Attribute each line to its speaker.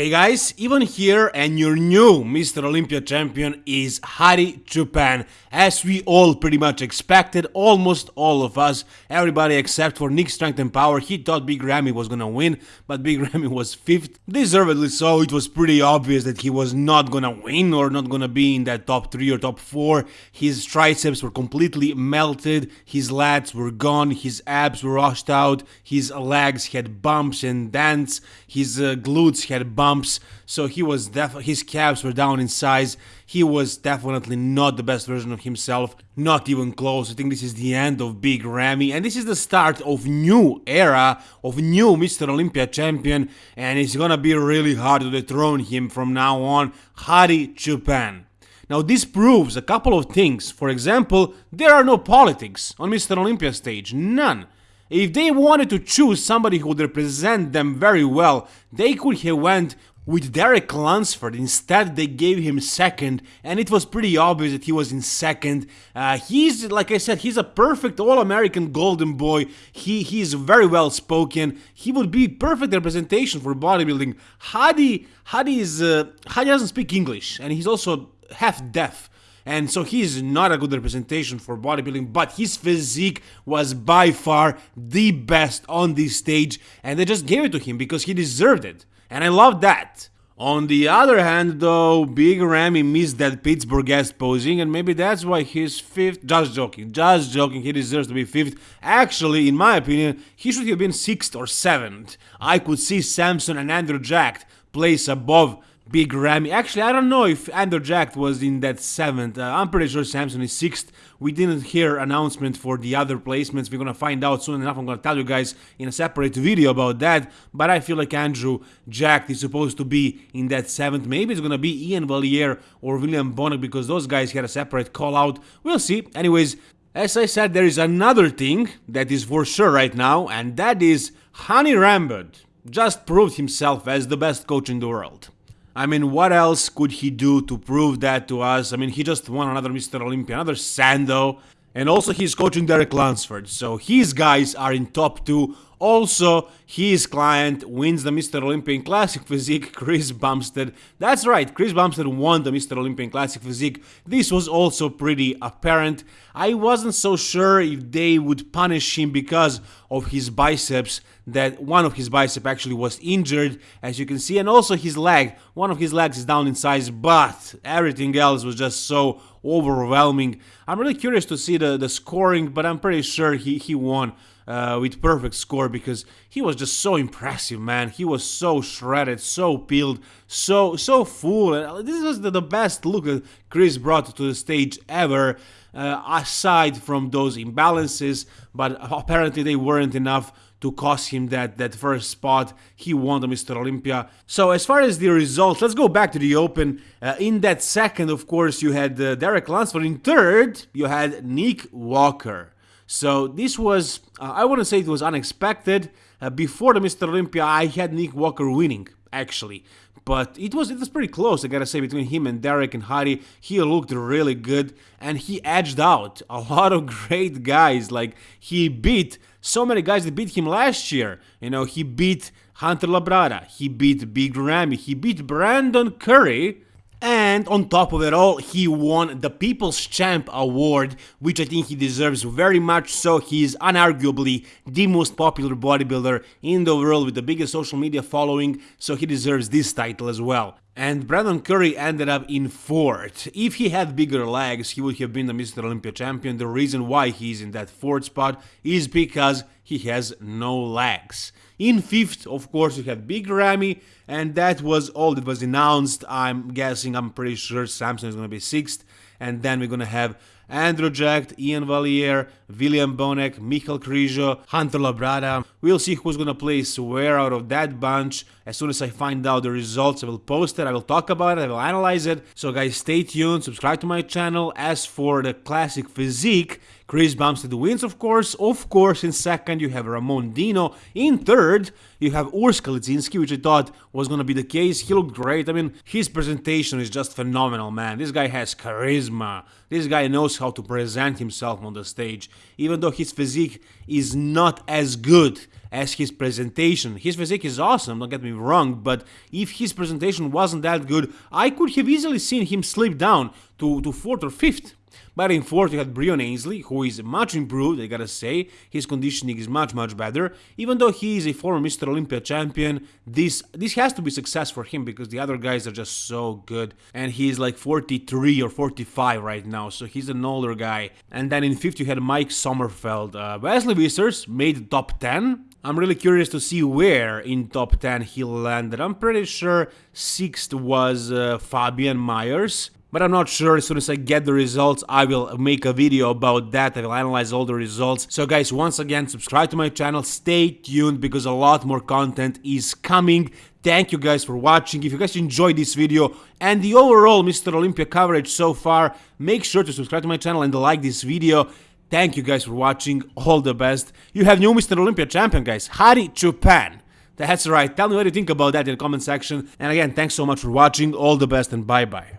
Speaker 1: Hey guys, Ivan here and your new Mr. Olympia champion is Hadi Choopan. As we all pretty much expected, almost all of us, everybody except for Nick Strength and Power, he thought Big Ramy was gonna win, but Big Ramy was 5th. Deservedly so, it was pretty obvious that he was not gonna win or not gonna be in that top 3 or top 4. His triceps were completely melted, his lats were gone, his abs were washed out, his legs had bumps and dents, his uh, glutes had bumps, so he was def his calves were down in size. He was definitely not the best version of himself, not even close. I think this is the end of Big Ramy, and this is the start of new era of new Mr. Olympia champion, and it's gonna be really hard to dethrone him from now on. Hadi Choopan. Now this proves a couple of things. For example, there are no politics on Mr. Olympia stage, none. If they wanted to choose somebody who would represent them very well, they could have went with Derek Lunsford. Instead, they gave him second, and it was pretty obvious that he was in second. Uh, he's, like I said, he's a perfect All-American Golden Boy. He he's very well spoken. He would be perfect representation for bodybuilding. Hadi Hadi is uh, Hadi doesn't speak English, and he's also half deaf and so he's not a good representation for bodybuilding but his physique was by far the best on this stage and they just gave it to him because he deserved it and I love that. On the other hand, though, Big Ramy missed that Pittsburgh guest posing, and maybe that's why he's fifth. Just joking, just joking, he deserves to be fifth. Actually, in my opinion, he should have been sixth or seventh. I could see Samson and Andrew Jacked place above Big Ramy. Actually, I don't know if Andrew Jack was in that seventh. Uh, I'm pretty sure Samson is sixth. We didn't hear announcement for the other placements. We're gonna find out soon enough. I'm gonna tell you guys in a separate video about that. But I feel like Andrew Jack is supposed to be in that seventh. Maybe it's gonna be Iain Valliere or William Bonac because those guys had a separate call out. We'll see. Anyways, as I said, there is another thing that is for sure right now, and that is Hany Rambod just proved himself as the best coach in the world. I mean, what else could he do to prove that to us? I mean, he just won another Mr. Olympia, another Sandow, and also he's coaching Derek Lunsford. So his guys are in top two. Also, his client wins the Mr. Olympian Classic Physique, Chris Bumstead. That's right, Chris Bumstead won the Mr. Olympian Classic Physique. This was also pretty apparent. I wasn't so sure if they would punish him because of his biceps, that one of his bicep actually was injured, as you can see, and also his leg. One of his legs is down in size, but everything else was just so overwhelming. I'm really curious to see the, the scoring, but I'm pretty sure he, he won uh, with perfect score because he was just so impressive, man. He was so shredded, so peeled, so so full. This was the, the best look that Chris brought to the stage ever, uh, aside from those imbalances, but apparently they weren't enough to cost him that, that first spot. He won the Mr. Olympia. So as far as the results, let's go back to the Open. Uh, in that second, of course, you had uh, Derek Lunsford. In third, you had Nick Walker. So this was, uh, I wouldn't say it was unexpected. Uh, before the Mr. Olympia, I had Nick Walker winning, actually. But it was it was pretty close, I gotta say, between him and Derek and Hadi. He looked really good, and he edged out a lot of great guys. Like, he beat so many guys that beat him last year. You know, he beat Hunter Labrada, he beat Big Ramy, he beat Brandon Curry, and on top of it all, he won the People's Champ Award, which I think he deserves very much so. He is unarguably the most popular bodybuilder in the world with the biggest social media following, so he deserves this title as well. And Brandon Curry ended up in fourth. If he had bigger legs, he would have been the Mr. Olympia champion. The reason why he's in that fourth spot is because he has no legs. In fifth, of course, you had Big Ramy, and that was all that was announced. I'm guessing, I'm pretty sure Samson is to be sixth, and then we're going to have Andrew Jack, Iain Valliere, William Bonac, Michal Krizo, Hunter Labrada. We'll see who's gonna place where out of that bunch. As soon as I find out the results, I will post it, I will talk about it, I will analyze it. So guys, stay tuned, subscribe to my channel. As for the classic physique, Chris Bumstead wins, of course. Of course, in second, you have Ramon Dino. In third, you have Urs Kalecinski, which I thought was going to be the case. He looked great. I mean, his presentation is just phenomenal, man. This guy has charisma. This guy knows how to present himself on the stage. Even though his physique is not as good as his presentation. His physique is awesome, don't get me wrong, but if his presentation wasn't that good, I could have easily seen him slip down to, to 4th or 5th. But in fourth, you had Breon Ansley, who is much improved, I gotta say. His conditioning is much, much better. Even though he is a former Mr. Olympia champion, this this has to be success for him because the other guys are just so good. And he's like 43 or 45 right now, so he's an older guy. And then in fifth, you had Mike Sommerfeld. Uh, Wesley Vissers made top 10. I'm really curious to see where in top 10 he landed. I'm pretty sure sixth was uh, Fabian Myers but I'm not sure. As soon as I get the results, I will make a video about that. I will analyze all the results. So guys, once again, subscribe to my channel. Stay tuned because a lot more content is coming. Thank you guys for watching. If you guys enjoyed this video and the overall Mr. Olympia coverage so far, make sure to subscribe to my channel and like this video. Thank you guys for watching. All the best. You have new Mr. Olympia champion, guys. Hadi Choopan. That's right. Tell me what you think about that in the comment section. And again, thanks so much for watching. All the best and bye-bye.